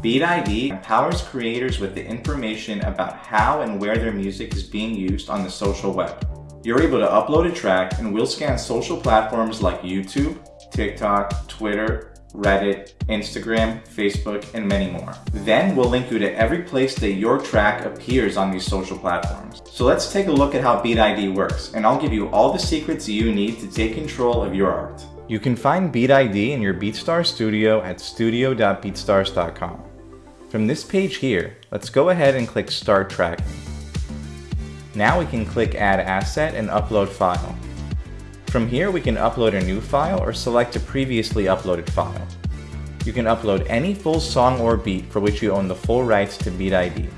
BeatID empowers creators with the information about how and where their music is being used on the social web. You're able to upload a track and we'll scan social platforms like YouTube, TikTok, Twitter, Reddit, Instagram, Facebook, and many more. Then we'll link you to every place that your track appears on these social platforms. So let's take a look at how BeatID works, and I'll give you all the secrets you need to take control of your art. You can find BeatID in your BeatStars studio at studio.beatstars.com. From this page here, let's go ahead and click Start Tracking. Now we can click Add Asset and Upload File. From here, we can upload a new file or select a previously uploaded file. You can upload any full song or beat for which you own the full rights to BeatID.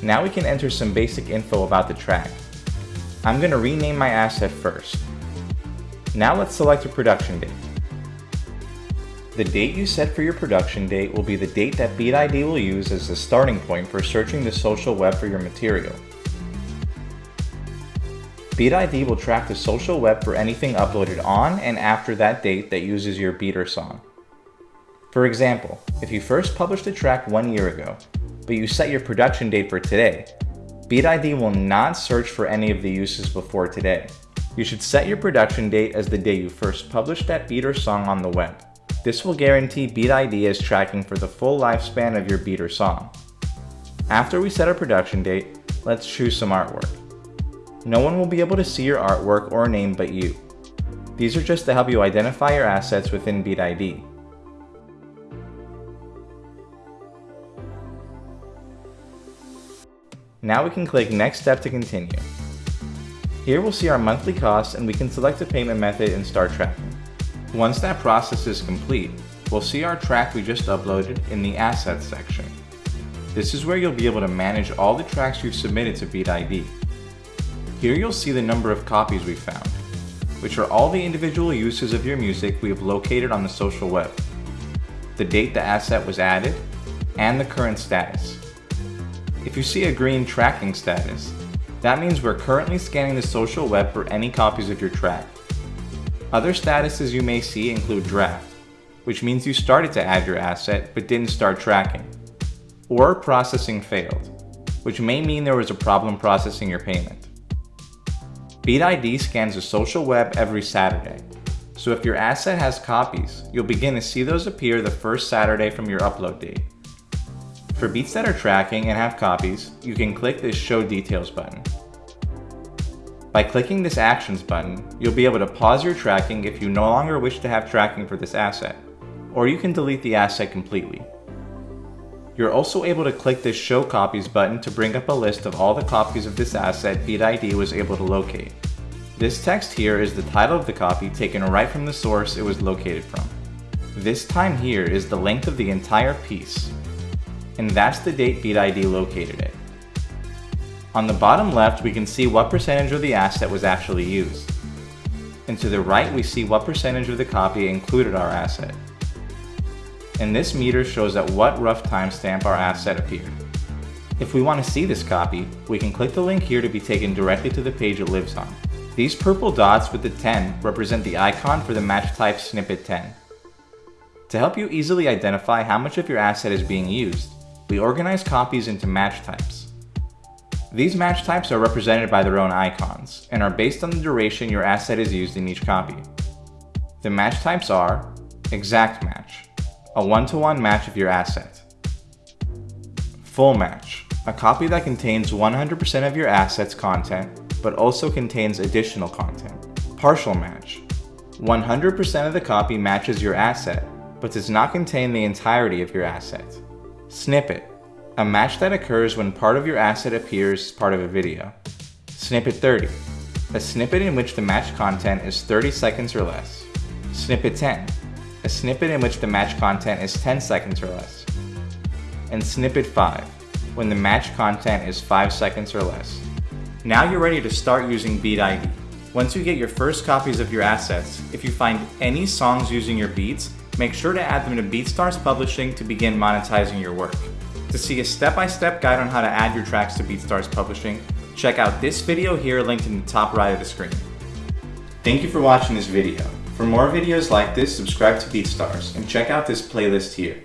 Now we can enter some basic info about the track. I'm going to rename my asset first. Now let's select a production date. The date you set for your production date will be the date that BeatID will use as the starting point for searching the social web for your material. BeatID will track the social web for anything uploaded on and after that date that uses your beat or song. For example, if you first published a track one year ago, but you set your production date for today, BeatID will not search for any of the uses before today. You should set your production date as the day you first published that beat or song on the web. This will guarantee BeatID is tracking for the full lifespan of your beat or song. After we set our production date, let's choose some artwork. No one will be able to see your artwork or name but you. These are just to help you identify your assets within BeatID. Now we can click Next Step to continue. Here we'll see our monthly costs and we can select a payment method and start tracking. Once that process is complete, we'll see our track we just uploaded in the Assets section. This is where you'll be able to manage all the tracks you've submitted to BeatID. Here you'll see the number of copies we found, which are all the individual uses of your music we have located on the social web, the date the asset was added, and the current status. If you see a green tracking status, that means we're currently scanning the social web for any copies of your track. Other statuses you may see include draft, which means you started to add your asset but didn't start tracking, or processing failed, which may mean there was a problem processing your payment. BeatID scans the social web every Saturday, so if your asset has copies, you'll begin to see those appear the first Saturday from your upload date. For beats that are tracking and have copies, you can click this Show Details button. By clicking this Actions button, you'll be able to pause your tracking if you no longer wish to have tracking for this asset, or you can delete the asset completely. You're also able to click this Show Copies button to bring up a list of all the copies of this asset BeatID was able to locate. This text here is the title of the copy taken right from the source it was located from. This time here is the length of the entire piece, and that's the date BeatID located it. On the bottom left, we can see what percentage of the asset was actually used. And to the right, we see what percentage of the copy included our asset and this meter shows at what rough timestamp our asset appeared. If we want to see this copy, we can click the link here to be taken directly to the page it lives on. These purple dots with the 10 represent the icon for the match type snippet 10. To help you easily identify how much of your asset is being used, we organize copies into match types. These match types are represented by their own icons, and are based on the duration your asset is used in each copy. The match types are Exact Match, a one-to-one -one match of your asset. Full match, a copy that contains 100% of your asset's content, but also contains additional content. Partial match, 100% of the copy matches your asset, but does not contain the entirety of your asset. Snippet, a match that occurs when part of your asset appears as part of a video. Snippet 30, a snippet in which the match content is 30 seconds or less. Snippet 10, a snippet in which the match content is 10 seconds or less. And snippet 5, when the match content is 5 seconds or less. Now you're ready to start using BeatID. Once you get your first copies of your assets, if you find any songs using your beats, make sure to add them to BeatStars Publishing to begin monetizing your work. To see a step-by-step -step guide on how to add your tracks to BeatStars Publishing, check out this video here linked in the top right of the screen. Thank you for watching this video. For more videos like this, subscribe to BeatStars and check out this playlist here.